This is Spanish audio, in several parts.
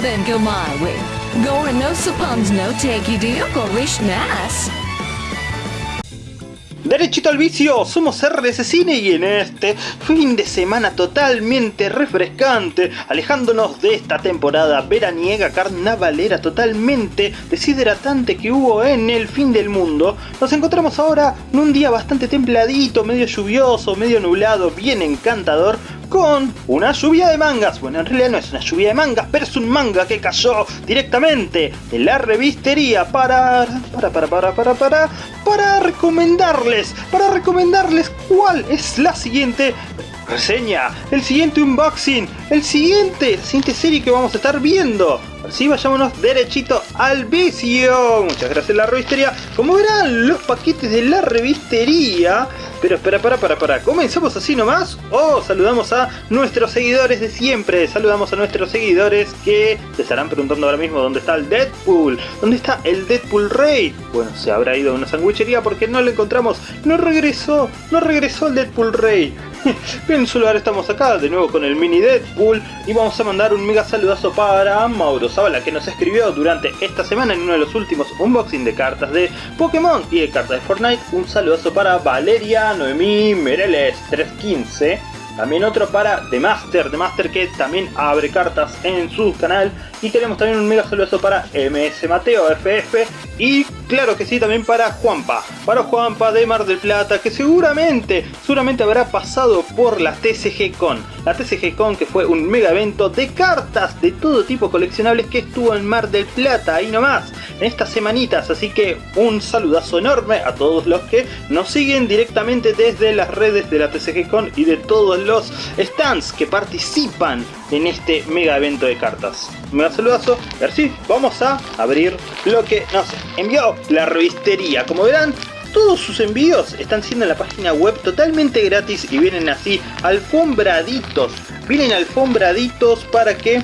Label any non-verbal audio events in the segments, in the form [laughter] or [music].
then go my way. Gore no suppons no take nas. Derechito al vicio, somos RS Cine y en este fin de semana totalmente refrescante, alejándonos de esta temporada veraniega carnavalera totalmente deshidratante que hubo en el fin del mundo, nos encontramos ahora en un día bastante templadito, medio lluvioso, medio nublado, bien encantador, con una lluvia de mangas. Bueno, en realidad no es una lluvia de mangas, pero es un manga que cayó directamente de la revistería para... para, para, para, para, para, para recomendarles, para recomendarles cuál es la siguiente reseña, el siguiente unboxing, el siguiente, la siguiente serie que vamos a estar viendo. Así vayámonos derechito al vicio. Muchas gracias la revistería. Como verán, los paquetes de la revistería pero espera, para, para, para. ¿Comenzamos así nomás? ¿O saludamos a nuestros seguidores de siempre? Saludamos a nuestros seguidores que se estarán preguntando ahora mismo dónde está el Deadpool. ¿Dónde está el Deadpool Rey? Bueno, se habrá ido a una sandwichería porque no lo encontramos. No regresó, no regresó el Deadpool Rey. [laughs] Bien, ahora estamos acá de nuevo con el mini Deadpool y vamos a mandar un mega saludazo para Mauro Zavala que nos escribió durante esta semana en uno de los últimos unboxing de cartas de Pokémon y de cartas de Fortnite. Un saludazo para Valeria Noemí Mereles 315 también otro para The Master, The Master que también abre cartas en su canal. Y tenemos también un mega saludo para MS Mateo FF. Y claro que sí, también para Juanpa. Para Juanpa de Mar del Plata, que seguramente, seguramente habrá pasado por la TCG Con. La TCG Con que fue un mega evento de cartas de todo tipo coleccionables que estuvo en Mar del Plata, ahí nomás, en estas semanitas. Así que un saludazo enorme a todos los que nos siguen directamente desde las redes de la TCG Con y de todos los stands que participan en este mega evento de cartas. Un mega saludazo. Y ahora vamos a abrir lo que nos envió la revistería. Como verán, todos sus envíos están siendo en la página web totalmente gratis y vienen así alfombraditos. Vienen alfombraditos para que,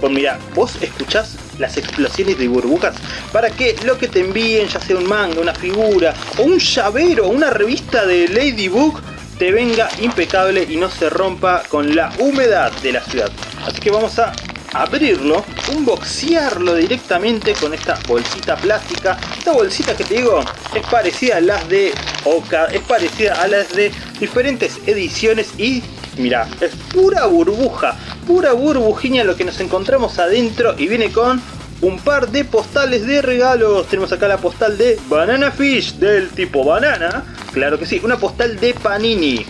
pues mira, vos escuchás las explosiones de burbujas para que lo que te envíen, ya sea un manga, una figura o un llavero, una revista de Ladybug, te venga impecable y no se rompa con la humedad de la ciudad. Así que vamos a abrirlo, unboxearlo directamente con esta bolsita plástica. Esta bolsita que te digo es parecida a las de Oka, es parecida a las de diferentes ediciones y mira, es pura burbuja, pura burbujiña lo que nos encontramos adentro y viene con un par de postales de regalos. Tenemos acá la postal de Banana Fish del tipo banana. Claro que sí, una postal de Panini.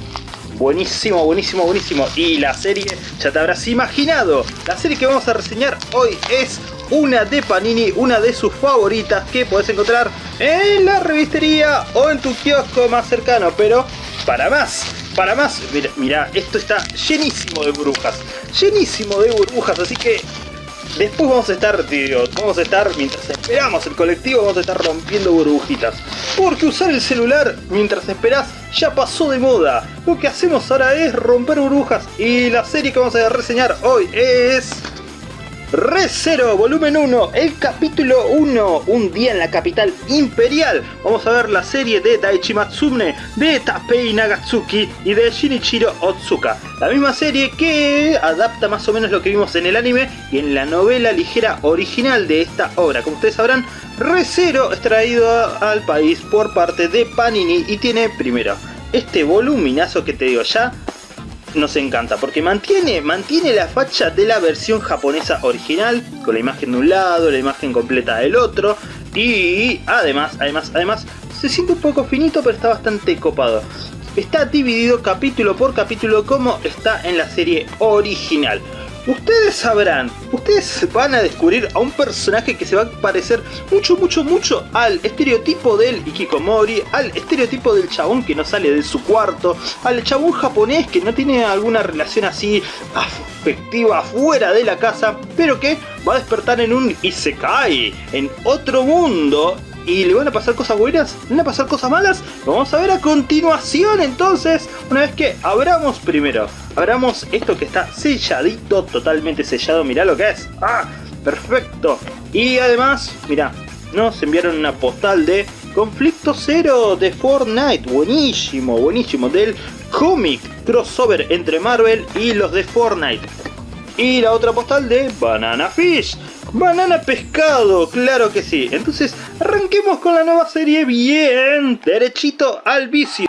Buenísimo, buenísimo, buenísimo. Y la serie, ya te habrás imaginado, la serie que vamos a reseñar hoy es una de Panini, una de sus favoritas que puedes encontrar en la revistería o en tu kiosco más cercano. Pero para más, para más, mira, mira, esto está llenísimo de burbujas, llenísimo de burbujas, así que Después vamos a estar, tío, vamos a estar, mientras esperamos el colectivo, vamos a estar rompiendo burbujitas. Porque usar el celular mientras esperás ya pasó de moda. Lo que hacemos ahora es romper burbujas. Y la serie que vamos a reseñar hoy es... Re Zero, volumen 1, el capítulo 1, un día en la capital imperial. Vamos a ver la serie de Daichi Matsune, de Tapei Nagatsuki y de Shinichiro Otsuka. La misma serie que adapta más o menos lo que vimos en el anime y en la novela ligera original de esta obra. Como ustedes sabrán, Re Zero es traído al país por parte de Panini y tiene primero este voluminazo que te digo ya nos encanta porque mantiene, mantiene la facha de la versión japonesa original con la imagen de un lado, la imagen completa del otro y además, además, además se siente un poco finito pero está bastante copado. Está dividido capítulo por capítulo como está en la serie original. Ustedes sabrán, ustedes van a descubrir a un personaje que se va a parecer mucho, mucho, mucho al estereotipo del Ikikomori, al estereotipo del chabón que no sale de su cuarto, al chabón japonés que no tiene alguna relación así afectiva fuera de la casa, pero que va a despertar en un Isekai, en otro mundo, y le van a pasar cosas buenas, le van a pasar cosas malas. vamos a ver a continuación entonces, una vez que abramos primero, abramos esto que está selladito, totalmente sellado, mirá lo que es. ¡Ah! Perfecto. Y además, mirá, nos enviaron una postal de Conflicto Cero de Fortnite. Buenísimo, buenísimo. Del cómic crossover entre Marvel y los de Fortnite. Y la otra postal de Banana Fish. Banana pescado, claro que sí. Entonces, arranquemos con la nueva serie bien derechito al vicio.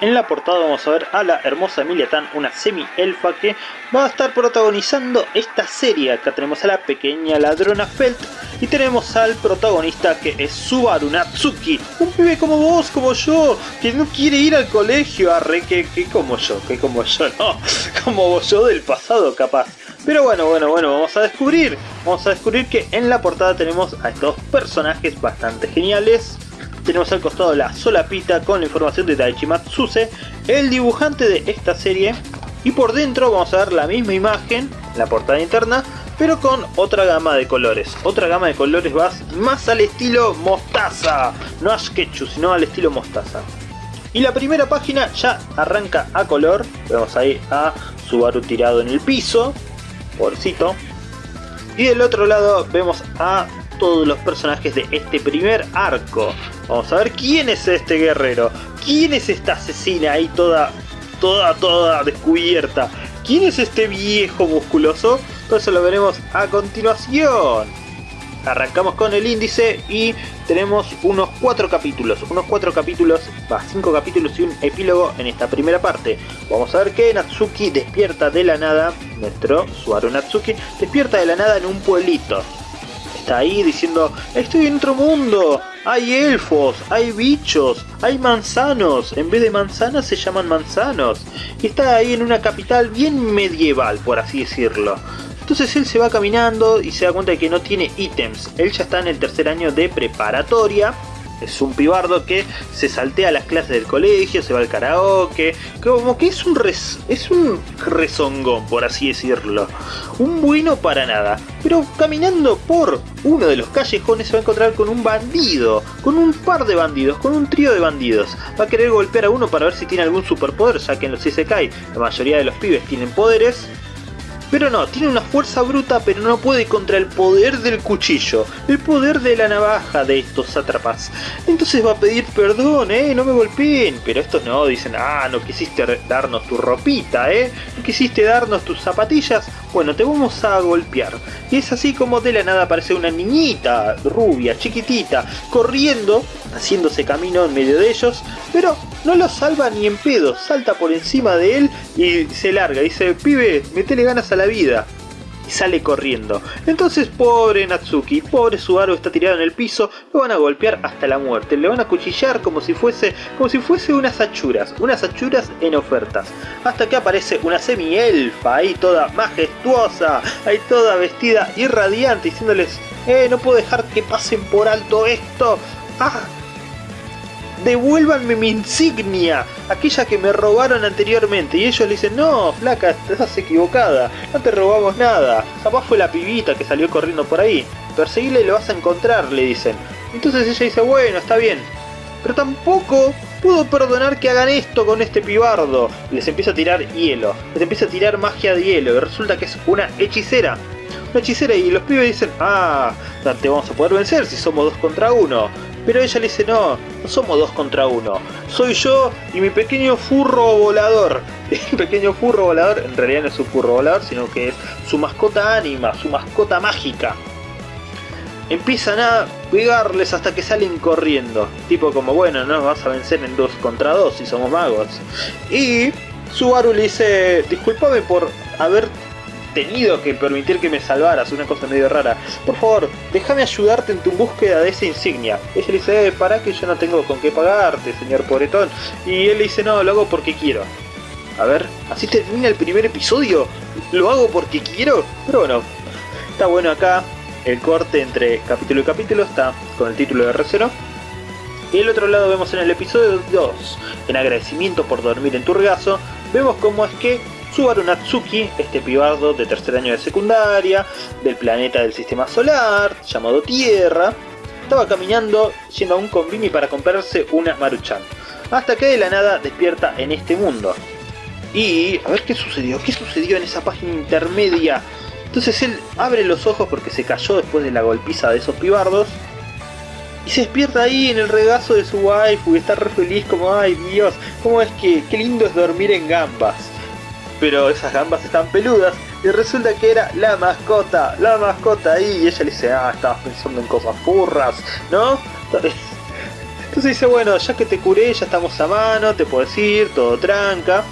En la portada vamos a ver a la hermosa Emilia Tan, una semi-elfa que va a estar protagonizando esta serie. Acá tenemos a la pequeña ladrona Felt y tenemos al protagonista que es Subaru Natsuki. Un pibe como vos, como yo, que no quiere ir al colegio, arre, que, que como yo, que como yo, no, [laughs] como yo del pasado capaz. Pero bueno, bueno, bueno, vamos a descubrir. Vamos a descubrir que en la portada tenemos a estos personajes bastante geniales tenemos al costado la solapita con la información de Daichi Matsuse, el dibujante de esta serie. Y por dentro vamos a ver la misma imagen, la portada interna, pero con otra gama de colores. Otra gama de colores más al estilo mostaza. No a sketchu, sino al estilo mostaza. Y la primera página ya arranca a color. Vemos ahí a Subaru tirado en el piso. Pobrecito. Y del otro lado vemos a todos los personajes de este primer arco. Vamos a ver quién es este guerrero. ¿Quién es esta asesina ahí toda, toda, toda descubierta? ¿Quién es este viejo musculoso? Todo eso lo veremos a continuación. Arrancamos con el índice y tenemos unos cuatro capítulos. Unos cuatro capítulos, va, cinco capítulos y un epílogo en esta primera parte. Vamos a ver que Natsuki despierta de la nada, nuestro Suaru Natsuki, despierta de la nada en un pueblito está ahí diciendo, estoy en otro mundo, hay elfos, hay bichos, hay manzanos, en vez de manzanas se llaman manzanos. Y está ahí en una capital bien medieval, por así decirlo. Entonces él se va caminando y se da cuenta de que no tiene ítems. Él ya está en el tercer año de preparatoria es un pibardo que se saltea las clases del colegio, se va al karaoke, como que es un, es un rezongón, por así decirlo. Un bueno para nada. Pero caminando por uno de los callejones se va a encontrar con un bandido, con un par de bandidos, con un trío de bandidos. Va a querer golpear a uno para ver si tiene algún superpoder, ya que en los Isekai la mayoría de los pibes tienen poderes. Pero no, tiene una fuerza bruta pero no puede contra el poder del cuchillo, el poder de la navaja de estos sátrapas. Entonces va a pedir perdón, eh, no me golpeen. Pero estos no, dicen, ah, no quisiste darnos tu ropita, eh, no quisiste darnos tus zapatillas, bueno, te vamos a golpear. Y es así como de la nada aparece una niñita, rubia, chiquitita, corriendo, haciéndose camino en medio de ellos, pero no lo salva ni en pedo, salta por encima de él y se larga. Dice, pibe, metele ganas a la vida. Y sale corriendo. Entonces, pobre Natsuki, pobre Subaru está tirado en el piso, lo van a golpear hasta la muerte. Le van a cuchillar como si fuese, como si fuese unas achuras, unas achuras en ofertas. Hasta que aparece una semi-elfa ahí toda majestuosa, ahí toda vestida y radiante, diciéndoles, eh, no puedo dejar que pasen por alto esto. ¡Ah! Devuélvanme mi insignia, aquella que me robaron anteriormente. Y ellos le dicen, no, flaca, estás equivocada, no te robamos nada. Capaz fue la pibita que salió corriendo por ahí. Perseguile y lo vas a encontrar, le dicen. Entonces ella dice, bueno, está bien. Pero tampoco puedo perdonar que hagan esto con este pibardo. Les empieza a tirar hielo, les empieza a tirar magia de hielo. Y resulta que es una hechicera. Una hechicera y los pibes dicen, ah, te vamos a poder vencer si somos dos contra uno. Pero ella le dice, no, no somos dos contra uno. Soy yo y mi pequeño furro volador. [laughs] El pequeño furro volador en realidad no es su furro volador, sino que es su mascota ánima, su mascota mágica. Empiezan a pegarles hasta que salen corriendo. Tipo como, bueno, no vas a vencer en dos contra dos si somos magos. Y Subaru le dice, disculpame por haber tenido que permitir que me salvaras, una cosa medio rara. Por favor, déjame ayudarte en tu búsqueda de esa insignia. Ella le dice, eh, para que yo no tengo con qué pagarte, señor pobretón. Y él le dice, no, lo hago porque quiero. A ver, así termina el primer episodio. Lo hago porque quiero. Pero bueno, está bueno acá. El corte entre capítulo y capítulo está con el título de R0. Y el otro lado vemos en el episodio 2, en agradecimiento por dormir en tu regazo, vemos cómo es que Subaru Natsuki, este pibardo de tercer año de secundaria, del planeta del sistema solar, llamado Tierra, estaba caminando yendo a un convini para comprarse una Maruchan. Hasta que de la nada despierta en este mundo. Y a ver qué sucedió, qué sucedió en esa página intermedia. Entonces él abre los ojos porque se cayó después de la golpiza de esos pibardos. Y se despierta ahí en el regazo de su waifu y está re feliz como, ay Dios, cómo es que, qué lindo es dormir en gambas pero esas gambas están peludas Y resulta que era la mascota, la mascota ahí. Y ella le dice, ah, estabas pensando en cosas furras, ¿no? Entonces dice, bueno, ya que te curé, ya estamos a mano, te puedo decir, todo tranca.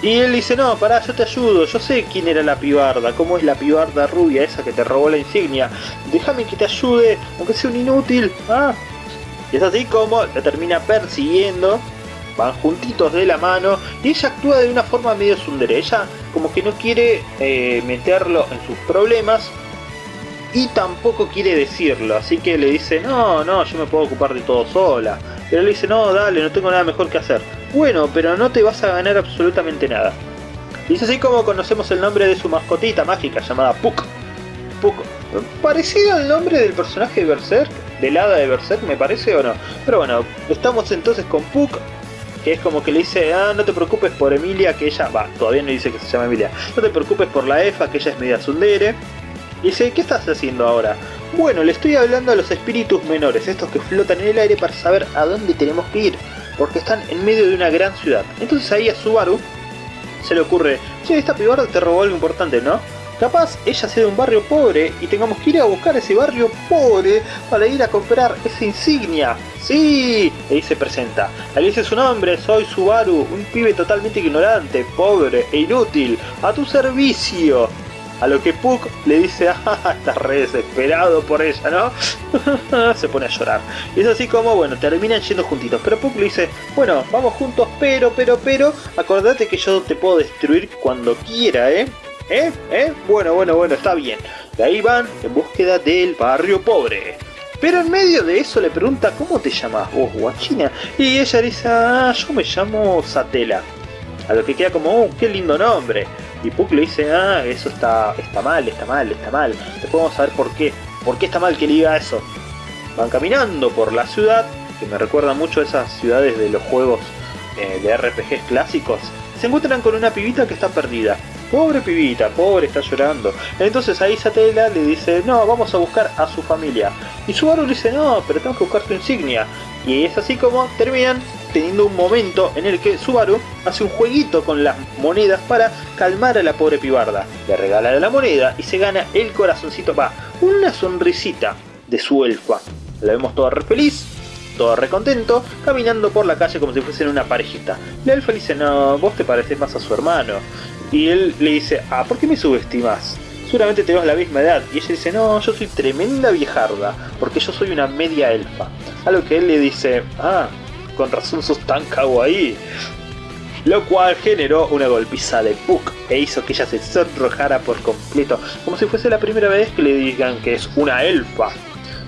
Y él dice, no, pará, yo te ayudo, yo sé quién era la pibarda, cómo es la pibarda rubia esa que te robó la insignia. Déjame que te ayude, aunque sea un inútil. Ah. Y es así como la termina persiguiendo, van juntitos de la mano, y ella actúa de una forma medio sundere. Ella como que no quiere eh, meterlo en sus problemas, y tampoco quiere decirlo, así que le dice, no, no, yo me puedo ocupar de todo sola. Pero le dice, no, dale, no tengo nada mejor que hacer. Bueno, pero no te vas a ganar absolutamente nada. Y es así como conocemos el nombre de su mascotita mágica llamada Puck. Puck. Parecido al nombre del personaje de Berserk, del hada de Berserk, me parece o no. Pero bueno, estamos entonces con Puck, es como que le dice, ah, no te preocupes por Emilia, que ella, va, todavía no dice que se llama Emilia. No te preocupes por la Efa, que ella es media sundere. Dice, ¿qué estás haciendo ahora? Bueno, le estoy hablando a los espíritus menores, estos que flotan en el aire para saber a dónde tenemos que ir porque están en medio de una gran ciudad. Entonces ahí a Subaru se le ocurre, che, esta pibarda te robó algo importante, ¿no? Capaz ella sea de un barrio pobre y tengamos que ir a buscar ese barrio pobre para ir a comprar esa insignia. ¡Sí! Ahí se presenta. Ahí dice su nombre, soy Subaru, un pibe totalmente ignorante, pobre e inútil, a tu servicio. A lo que Puck le dice, ah, estás re desesperado por ella, ¿no? [laughs] Se pone a llorar. Y es así como, bueno, terminan yendo juntitos. Pero Puck le dice, bueno, vamos juntos, pero, pero, pero, acordate que yo te puedo destruir cuando quiera, ¿eh? ¿Eh? ¿Eh? Bueno, bueno, bueno, está bien. De ahí van en búsqueda del barrio pobre. Pero en medio de eso le pregunta, ¿cómo te llamas vos, guachina? Y ella dice, ah, yo me llamo Satela. A lo que queda como, oh, qué lindo nombre. Y Puck le dice, ah, eso está, está mal, está mal, está mal. Después vamos a ver por qué. ¿Por qué está mal que le diga eso? Van caminando por la ciudad, que me recuerda mucho a esas ciudades de los juegos eh, de RPGs clásicos. Se encuentran con una pibita que está perdida. Pobre pibita, pobre, está llorando. Entonces ahí Satela le dice, no, vamos a buscar a su familia. Y Subaru le dice, no, pero tengo que buscar tu insignia. Y es así como terminan teniendo un momento en el que Subaru hace un jueguito con las monedas para calmar a la pobre pibarda. Le regala la moneda y se gana el corazoncito, va, una sonrisita de su elfa. La vemos toda re feliz, toda re contento, caminando por la calle como si fuesen una parejita. La elfa le dice, no, vos te pareces más a su hermano. Y él le dice, ah, ¿por qué me subestimas? Seguramente tenemos la misma edad. Y ella dice, no, yo soy tremenda viejarda, porque yo soy una media elfa. A lo que él le dice, ah, con razón sos tan ahí. Lo cual generó una golpiza de Puck e hizo que ella se sonrojara por completo, como si fuese la primera vez que le digan que es una elfa.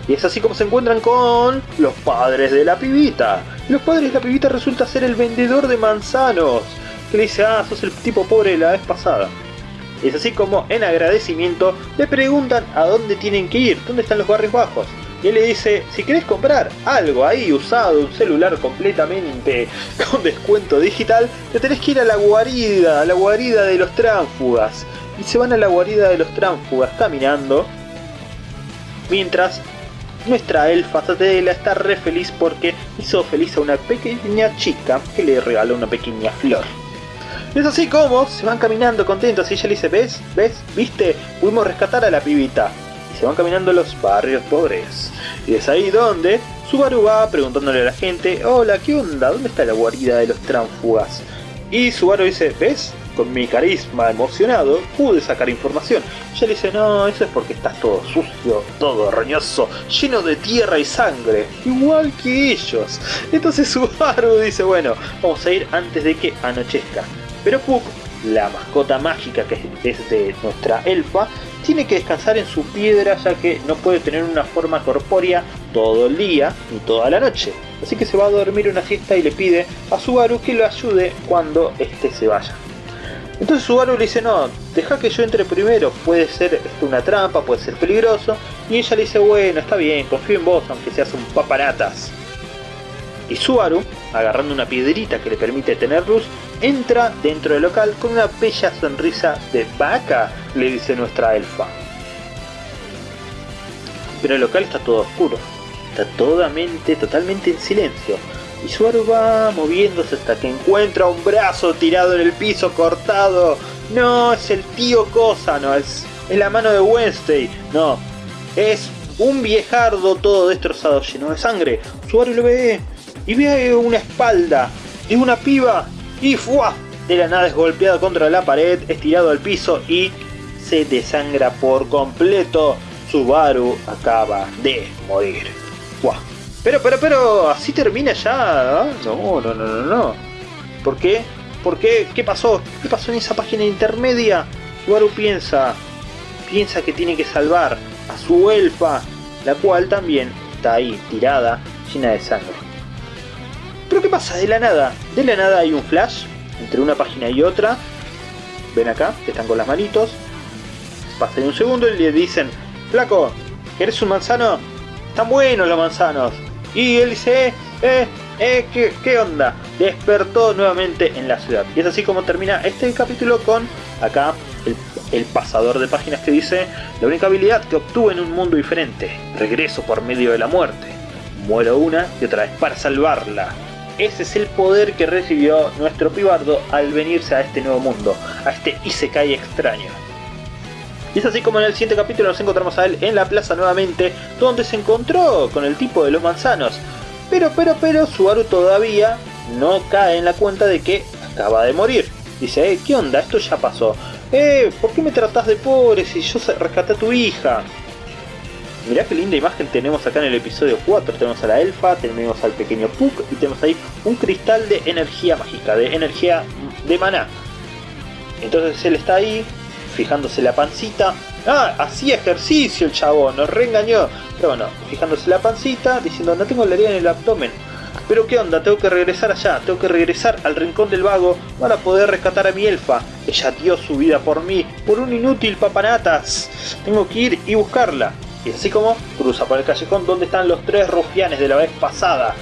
Y es así como se encuentran con los padres de la pibita. los padres de la pibita resulta ser el vendedor de manzanos, que le dice, ah, sos el tipo pobre de la vez pasada. Es así como en agradecimiento le preguntan a dónde tienen que ir, dónde están los barrios bajos y él le dice, si querés comprar algo ahí usado, un celular completamente [laughs] con descuento digital, te tenés que ir a la guarida, a la guarida de los tránfugas. Y se van a la guarida de los tránfugas caminando, mientras nuestra elfa Satela está re feliz porque hizo feliz a una pequeña chica que le regaló una pequeña flor. Es así como se van caminando contentos y ella le dice, ¿ves? ¿Ves? ¿Viste? Pudimos rescatar a la pibita se van caminando los barrios pobres. Y es ahí donde Subaru va preguntándole a la gente, hola, ¿qué onda? ¿Dónde está la guarida de los tránfugas? Y Subaru dice, ¿ves? Con mi carisma emocionado pude sacar información. Ella le dice, no, eso es porque estás todo sucio, todo roñoso, lleno de tierra y sangre, igual que ellos. Entonces [laughs] Subaru dice, bueno, vamos a ir antes de que anochezca. Pero Puck, la mascota mágica que es de nuestra elfa, tiene que descansar en su piedra ya que no puede tener una forma corpórea todo el día ni toda la noche. Así que se va a dormir una siesta y le pide a Subaru que lo ayude cuando éste se vaya. Entonces Subaru le dice, no, deja que yo entre primero, puede ser esto una trampa, puede ser peligroso. Y ella le dice, bueno, está bien, confío en vos, aunque seas un paparatas. Y Subaru, agarrando una piedrita que le permite tener luz, entra dentro del local con una bella sonrisa de vaca, le dice nuestra elfa. Pero el local está todo oscuro, está totalmente, totalmente en silencio. Y Subaru va moviéndose hasta que encuentra un brazo tirado en el piso cortado no, es el tío Cosa, no, es, es la mano de Wednesday, no, es un viejardo todo destrozado, lleno de sangre. Subaru lo ve y ve una espalda y una piba y ¡fua! De la nada es golpeado contra la pared, estirado al piso y se desangra por completo. Subaru acaba de morir. ¡Fua! Pero, pero, pero, así termina ya. ¿ah? No, no, no, no, no. ¿Por qué? ¿Por qué? ¿Qué pasó? ¿Qué pasó en esa página intermedia? Subaru piensa, piensa que tiene que salvar a su elfa, la cual también está ahí, tirada, llena de sangre. Pero ¿qué pasa? De la nada, de la nada hay un flash entre una página y otra. Ven acá, que están con las manitos. Pasan un segundo y le dicen, Flaco, ¿eres un manzano? Están buenos los manzanos. Y él dice, eh, eh, eh, ¿qué, ¿qué onda? Despertó nuevamente en la ciudad. Y es así como termina este capítulo con acá el, el, pasador de páginas que dice la única habilidad que obtuve en un mundo diferente. Regreso por medio de la muerte. Muero una y otra vez para salvarla. Ese es el poder que recibió nuestro pibardo al venirse a este nuevo mundo, a este Isekai extraño. Y es así como en el siguiente capítulo nos encontramos a él en la plaza nuevamente, donde se encontró con el tipo de los manzanos. Pero, pero, pero, Subaru todavía no cae en la cuenta de que acaba de morir. Dice, eh, ¿qué onda? Esto ya pasó. Eh, ¿por qué me tratás de pobre si yo rescaté a tu hija? Mirá qué linda imagen tenemos acá en el episodio 4. Tenemos a la elfa, tenemos al pequeño Puck y tenemos ahí un cristal de energía mágica, de energía de maná. Entonces él está ahí, fijándose la pancita. Ah, hacía ejercicio el chabón, nos reengañó. Pero bueno, fijándose la pancita, diciendo no tengo la herida en el abdomen. Pero qué onda, tengo que regresar allá, tengo que regresar al rincón del vago para poder rescatar a mi elfa. Ella dio su vida por mí, por un inútil papanatas. Tengo que ir y buscarla. Y así como cruza por el callejón donde están los tres rufianes de la vez pasada.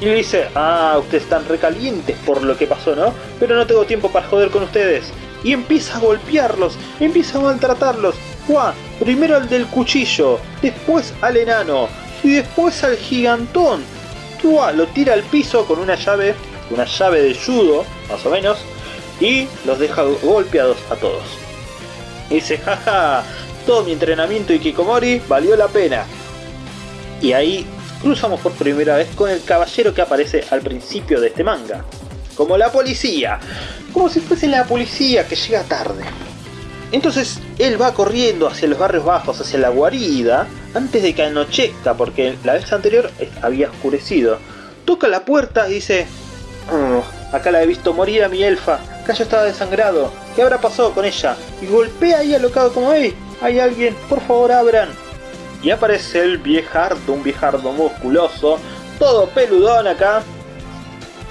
Y le dice, ah, ustedes están recalientes por lo que pasó, ¿no? Pero no tengo tiempo para joder con ustedes. Y empieza a golpearlos, empieza a maltratarlos. ¡Guau! Primero al del cuchillo, después al enano, y después al gigantón. ¡Guau! Lo tira al piso con una llave, una llave de judo, más o menos, y los deja golpeados a todos. Y dice, jaja, todo mi entrenamiento y Kikomori valió la pena. Y ahí cruzamos por primera vez con el caballero que aparece al principio de este manga. Como la policía. Como si fuese la policía que llega tarde. Entonces él va corriendo hacia los barrios bajos, hacia la guarida, antes de que anochezca, porque la vez anterior había oscurecido. Toca la puerta y dice, oh, acá la he visto morir a mi elfa, acá ya estaba desangrado, ¿qué habrá pasado con ella? Y golpea ahí alocado como, hey, hay alguien, por favor abran. Y aparece el viejardo, un viejardo musculoso, todo peludón acá.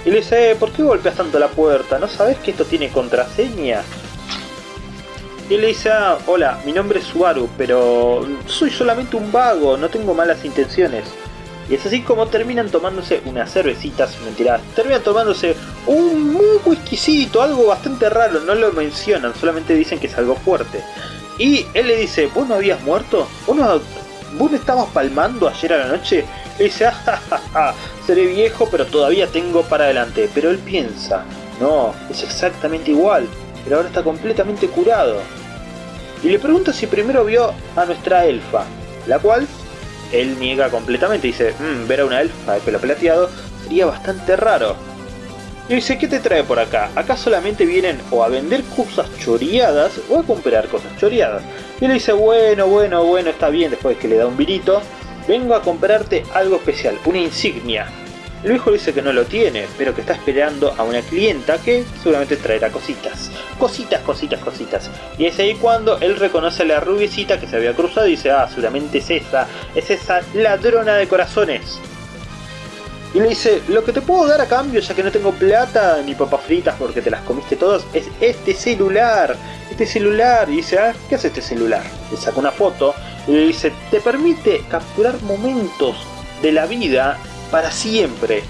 Y le dice, ¿por qué golpeas tanto la puerta? ¿No sabes que esto tiene contraseña? Y le dice, ah, hola, mi nombre es Subaru, pero soy solamente un vago, no tengo malas intenciones. Y es así como terminan tomándose unas cervecitas, mentira, terminan tomándose un, un whiskycito, algo bastante raro, no lo mencionan, solamente dicen que es algo fuerte. Y él le dice, ¿vos no habías muerto? ¿Vos no, estabas palmando ayer a la noche? Le dice, [laughs] ah, seré viejo pero todavía tengo para adelante. Pero él piensa, no, es exactamente igual, pero ahora está completamente curado. Y le pregunta si primero vio a nuestra elfa, la cual él niega completamente. Dice, mmm, ver a una elfa de pelo plateado sería bastante raro. Y dice, ¿qué te trae por acá? Acá solamente vienen o a vender cosas choreadas o a comprar cosas choreadas. Y le dice, bueno, bueno, bueno, está bien, después de que le da un virito, vengo a comprarte algo especial, una insignia. El viejo dice que no lo tiene, pero que está esperando a una clienta que seguramente traerá cositas. Cositas, cositas, cositas. Y es ahí cuando él reconoce a la rubiecita que se había cruzado y dice, ah, seguramente es esa, es esa ladrona de corazones. Y le dice, lo que te puedo dar a cambio, ya que no tengo plata ni papas fritas porque te las comiste todas, es este celular. Este celular. Y dice, ah, ¿qué hace este celular? Le saca una foto y le dice, te permite capturar momentos de la vida para siempre.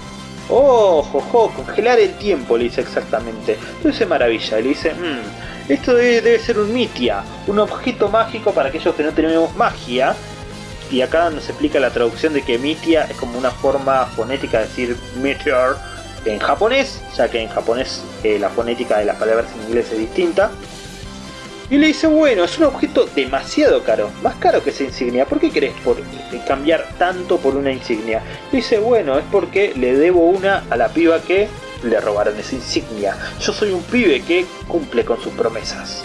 Oh, jojo, congelar el tiempo, le dice exactamente. Entonces maravilla, le dice, mmm, esto debe ser un mitia, un objeto mágico para aquellos que no tenemos magia, y acá nos explica la traducción de que Mitia es como una forma fonética de decir meteor en japonés, ya que en japonés eh, la fonética de las palabras en inglés es distinta. Y le dice, bueno, es un objeto demasiado caro, más caro que esa insignia, ¿por qué querés por, eh, cambiar tanto por una insignia? Le dice, bueno, es porque le debo una a la piba que le robaron esa insignia. Yo soy un pibe que cumple con sus promesas.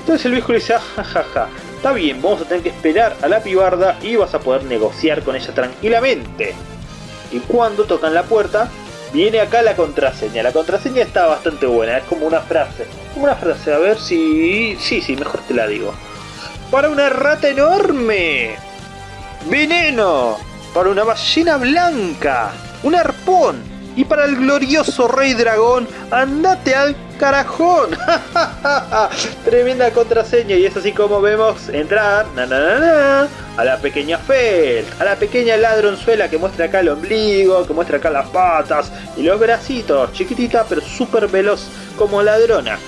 Entonces el viejo le dice, jajaja, está bien, vamos a tener que esperar a la pibarda y vas a poder negociar con ella tranquilamente. Y cuando tocan la puerta, viene acá la contraseña. La contraseña está bastante buena, es como una frase. Como una frase, a ver si... Sí, sí, mejor te la digo. Para una rata enorme. Veneno. Para una ballena blanca. Un arpón. Y para el glorioso rey dragón, andate al carajón. [laughs] Tremenda contraseña y es así como vemos entrar a la pequeña Fel, a la pequeña ladronzuela que muestra acá el ombligo, que muestra acá las patas y los bracitos, chiquitita pero súper veloz como ladrona.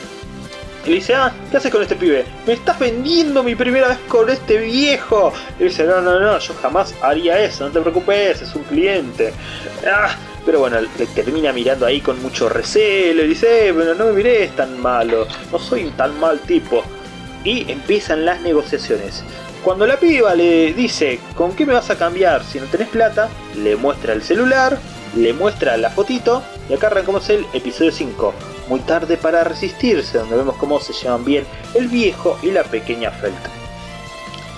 Y le dice, ah, ¿qué haces con este pibe? Me estás vendiendo mi primera vez con este viejo. Y dice, no, no, no, yo jamás haría eso, no te preocupes, es un cliente. Ah, pero bueno, le termina mirando ahí con mucho recelo y dice, eh, pero no me mires tan malo, no soy un tan mal tipo. Y empiezan las negociaciones. Cuando la piba le dice, ¿con qué me vas a cambiar si no tenés plata? Le muestra el celular, le muestra la fotito y acá arrancamos el episodio 5. Muy tarde para resistirse, donde vemos cómo se llevan bien el viejo y la pequeña Felta.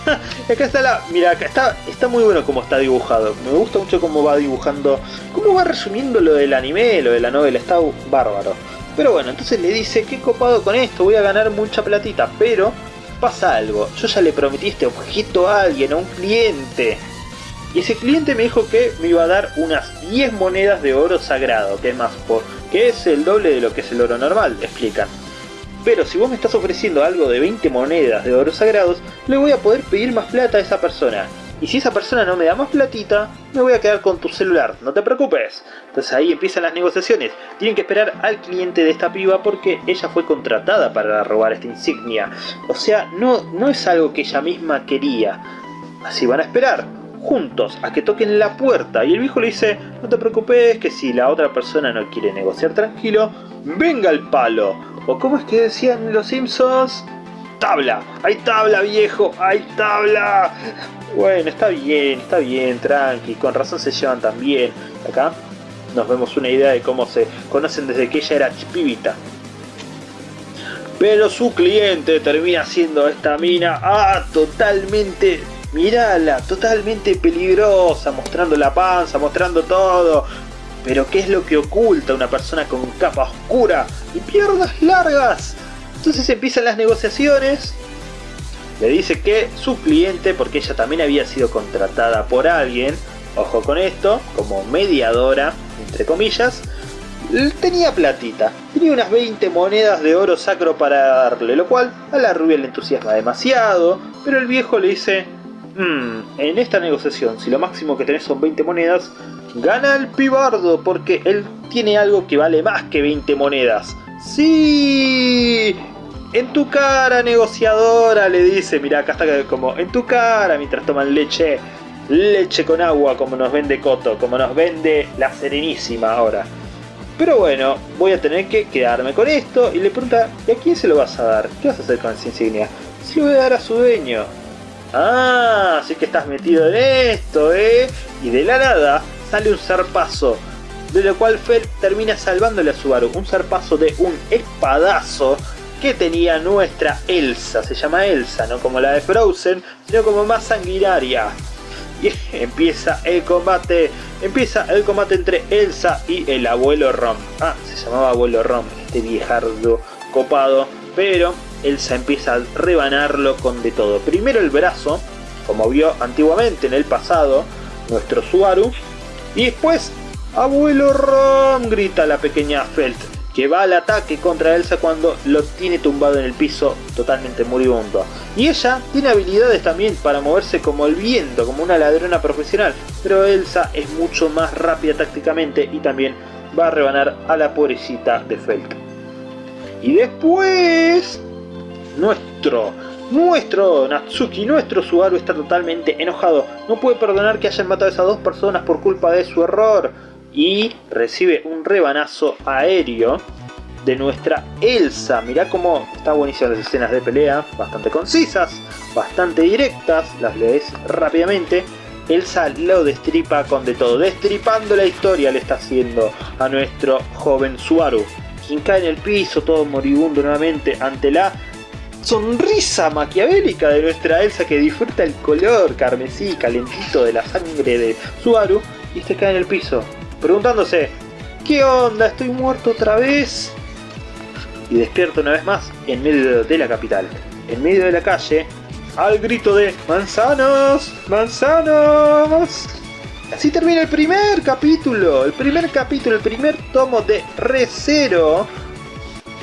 [laughs] acá está la... Mira, acá está, está muy bueno como está dibujado. Me gusta mucho cómo va dibujando... Cómo va resumiendo lo del anime, lo de la novela. Está bárbaro. Pero bueno, entonces le dice, qué copado con esto, voy a ganar mucha platita. Pero pasa algo. Yo ya le prometí este objeto a alguien, a un cliente. Y ese cliente me dijo que me iba a dar unas 10 monedas de oro sagrado, que es más por, que es el doble de lo que es el oro normal, explican. Pero si vos me estás ofreciendo algo de 20 monedas de oro sagrados, le voy a poder pedir más plata a esa persona. Y si esa persona no me da más platita, me voy a quedar con tu celular, no te preocupes. Entonces ahí empiezan las negociaciones. Tienen que esperar al cliente de esta piba porque ella fue contratada para robar esta insignia. O sea, no, no es algo que ella misma quería. Así van a esperar, juntos, a que toquen la puerta. Y el viejo le dice, no te preocupes, que si la otra persona no quiere negociar tranquilo, venga el palo. O como es que decían los Simpsons, tabla, hay tabla viejo, hay tabla. Bueno, está bien, está bien, tranqui, con razón se llevan tan bien. Acá nos vemos una idea de cómo se conocen desde que ella era pibita. Pero su cliente termina siendo esta mina, ah, totalmente, mirala, totalmente peligrosa, mostrando la panza, mostrando todo, pero ¿qué es lo que oculta una persona con capa oscura y piernas largas? Entonces empiezan las negociaciones. Le dice que su cliente, porque ella también había sido contratada por alguien, ojo con esto, como mediadora, entre comillas, tenía platita, tenía unas 20 monedas de oro sacro para darle, lo cual a la rubia le entusiasma demasiado, pero el viejo le dice, mmm, en esta negociación, si lo máximo que tenés son 20 monedas, Gana el pibardo porque él tiene algo que vale más que 20 monedas. ¡Sí! En tu cara, negociadora, le dice. Mira, acá está como en tu cara mientras toman leche. Leche con agua, como nos vende Coto, como nos vende la Serenísima ahora. Pero bueno, voy a tener que quedarme con esto. Y le pregunta, ¿y a quién se lo vas a dar? ¿Qué vas a hacer con esa insignia? Se lo voy a dar a su dueño. Ah, así que estás metido en esto, ¿eh? Y de la nada sale un zarpazo, de lo cual Fel termina salvándole a Subaru, un zarpazo de un espadazo que tenía nuestra Elsa, se llama Elsa, no como la de Frozen, sino como más sanguinaria. Y [laughs] empieza el combate, empieza el combate entre Elsa y el abuelo Rom. Ah, se llamaba abuelo Rom, este viejardo copado, pero Elsa empieza a rebanarlo con de todo. Primero el brazo, como vio antiguamente en el pasado, nuestro Subaru, y después, abuelo Rom, grita la pequeña Felt, que va al ataque contra Elsa cuando lo tiene tumbado en el piso totalmente moribundo. Y ella tiene habilidades también para moverse como el viento, como una ladrona profesional, pero Elsa es mucho más rápida tácticamente y también va a rebanar a la pobrecita de Felt. Y después, nuestro nuestro Natsuki, nuestro Subaru está totalmente enojado. No puede perdonar que hayan matado a esas dos personas por culpa de su error. Y recibe un rebanazo aéreo de nuestra Elsa. Mirá cómo está buenísima las escenas de pelea, bastante concisas, bastante directas, las lees rápidamente. Elsa lo destripa con de todo, destripando la historia le está haciendo a nuestro joven Suaru, quien cae en el piso todo moribundo nuevamente ante la sonrisa maquiavélica de nuestra Elsa que disfruta el color carmesí calentito de la sangre de Suaru y este cae en el piso, preguntándose, ¿qué onda? ¿Estoy muerto otra vez? Y despierto una vez más en medio de la capital, en medio de la calle, al grito de ¡Manzanos! ¡Manzanos! Así termina el primer capítulo, el primer capítulo, el primer tomo de Recero,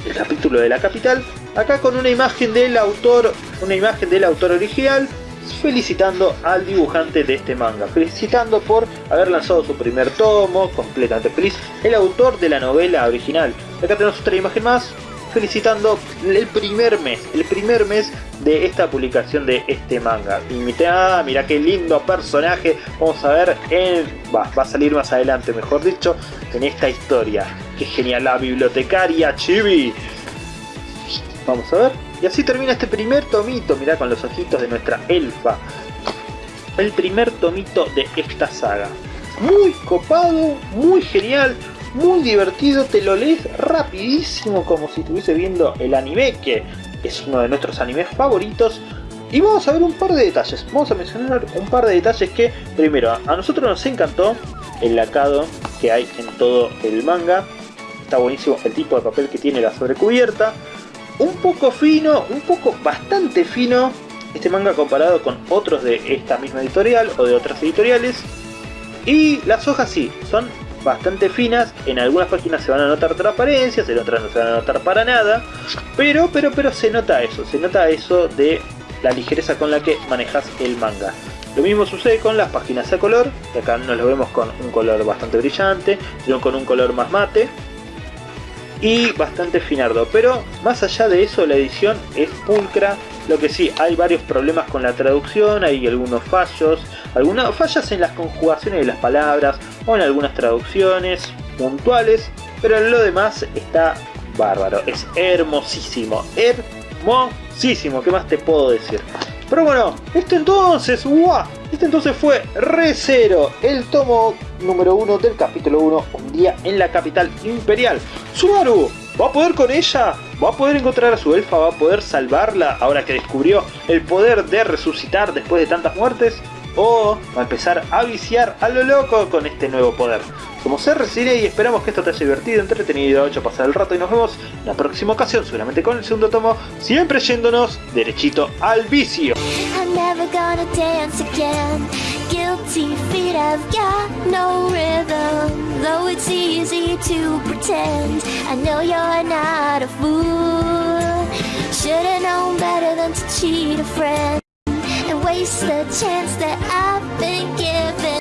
el capítulo de la capital, acá con una imagen del autor, una imagen del autor original, felicitando al dibujante de este manga, felicitando por haber lanzado su primer tomo, completamente feliz, el autor de la novela original. Acá tenemos otra imagen más, felicitando el primer mes, el primer mes de esta publicación de este manga. Y mira, mira qué lindo personaje, vamos a ver. Va, va a salir más adelante, mejor dicho, en esta historia. Qué genial la bibliotecaria Chibi. Vamos a ver. Y así termina este primer tomito, mirá con los ojitos de nuestra elfa. El primer tomito de esta saga. Muy copado, muy genial, muy divertido, te lo lees rapidísimo como si estuviese viendo el anime, que es uno de nuestros animes favoritos. Y vamos a ver un par de detalles, vamos a mencionar un par de detalles que, primero, a nosotros nos encantó el lacado que hay en todo el manga. Está buenísimo el tipo de papel que tiene la sobrecubierta un poco fino, un poco bastante fino este manga comparado con otros de esta misma editorial o de otras editoriales. Y las hojas sí, son bastante finas, en algunas páginas se van a notar transparencias, en otras no se van a notar para nada, pero, pero, pero se nota eso, se nota eso de la ligereza con la que manejas el manga. Lo mismo sucede con las páginas a color, que acá no lo vemos con un color bastante brillante, sino con un color más mate, y bastante finardo. Pero más allá de eso la edición es pulcra. Lo que sí, hay varios problemas con la traducción, hay algunos fallos, algunas fallas en las conjugaciones de las palabras o en algunas traducciones puntuales, pero en lo demás está bárbaro, es hermosísimo, hermosísimo, ¿qué más te puedo decir? Pero bueno, esto entonces, ¡guau! Este entonces fue Re el tomo número 1 del capítulo 1, Un día en la capital imperial. Subaru, ¿va a poder con ella? ¿Va a poder encontrar a su elfa? ¿Va a poder salvarla ahora que descubrió el poder de resucitar después de tantas muertes? ¿O a empezar a viciar a lo loco con este nuevo poder? Somos RCine y esperamos que esto te haya divertido, entretenido, hecho pasar el rato y nos vemos en la próxima ocasión, seguramente con el segundo tomo, siempre yéndonos derechito al vicio. Should've known better than to cheat a friend waste the chance that I've been given.